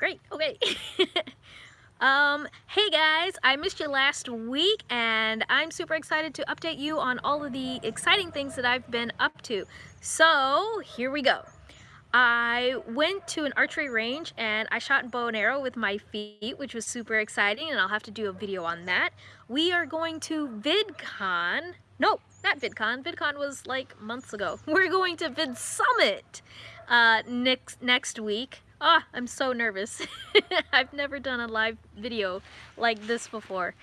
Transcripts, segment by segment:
Great, okay. um, hey guys, I missed you last week and I'm super excited to update you on all of the exciting things that I've been up to. So, here we go. I went to an archery range and I shot bow and arrow with my feet, which was super exciting, and I'll have to do a video on that. We are going to VidCon. No, not VidCon. VidCon was like months ago. We're going to Vid Summit uh, next next week. Ah, I'm so nervous. I've never done a live video like this before.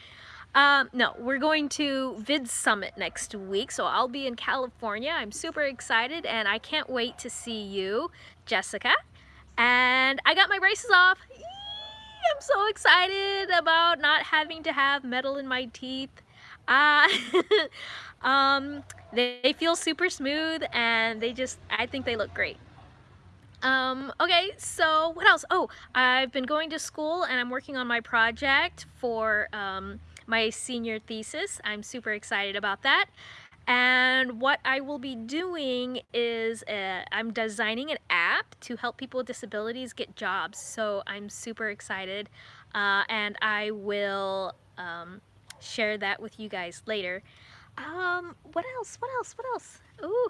Um, no, we're going to Vid Summit next week, so I'll be in California. I'm super excited and I can't wait to see you, Jessica. And I got my braces off. Eee, I'm so excited about not having to have metal in my teeth. Uh, um, they, they feel super smooth and they just, I think they look great. Um, okay, so what else? Oh, I've been going to school and I'm working on my project for um, my senior thesis. I'm super excited about that. And what I will be doing is uh, I'm designing an app to help people with disabilities get jobs. So I'm super excited uh, and I will um, share that with you guys later. Um, what else? What else? What else? Ooh,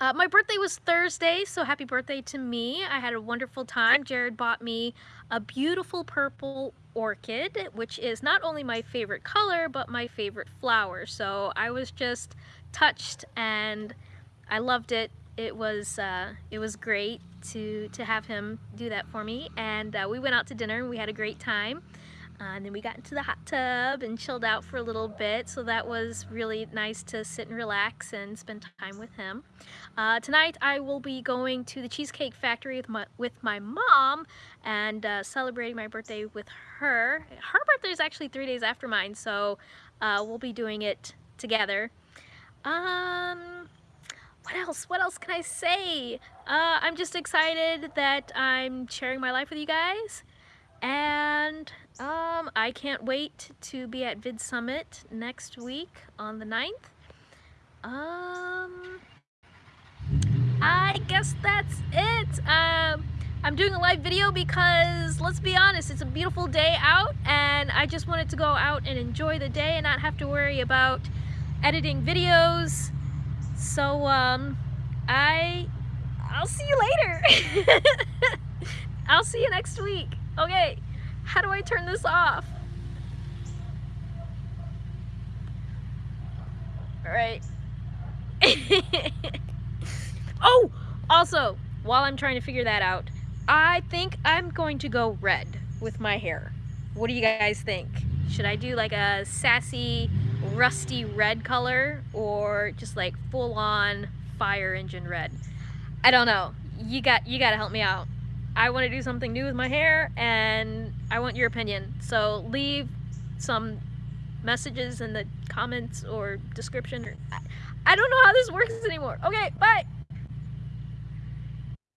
uh, my birthday was Thursday, so happy birthday to me. I had a wonderful time. Jared bought me a beautiful purple orchid, which is not only my favorite color, but my favorite flower. So I was just touched and I loved it. It was uh, it was great to, to have him do that for me. And uh, we went out to dinner and we had a great time. Uh, and then we got into the hot tub and chilled out for a little bit. So that was really nice to sit and relax and spend time with him. Uh, tonight I will be going to the Cheesecake Factory with my, with my mom and uh, celebrating my birthday with her. Her birthday is actually three days after mine, so uh, we'll be doing it together. Um, what else? What else can I say? Uh, I'm just excited that I'm sharing my life with you guys. And um, I can't wait to be at Vid Summit next week on the 9th. Um, I guess that's it. Um, I'm doing a live video because, let's be honest, it's a beautiful day out and I just wanted to go out and enjoy the day and not have to worry about editing videos. So, um, I, I'll see you later. I'll see you next week. Okay, how do I turn this off? Alright. oh! Also, while I'm trying to figure that out, I think I'm going to go red with my hair. What do you guys think? Should I do like a sassy, rusty red color or just like full on fire engine red? I don't know. You got you got to help me out. I want to do something new with my hair and I want your opinion. So leave some messages in the comments or description. I don't know how this works anymore. Okay, bye.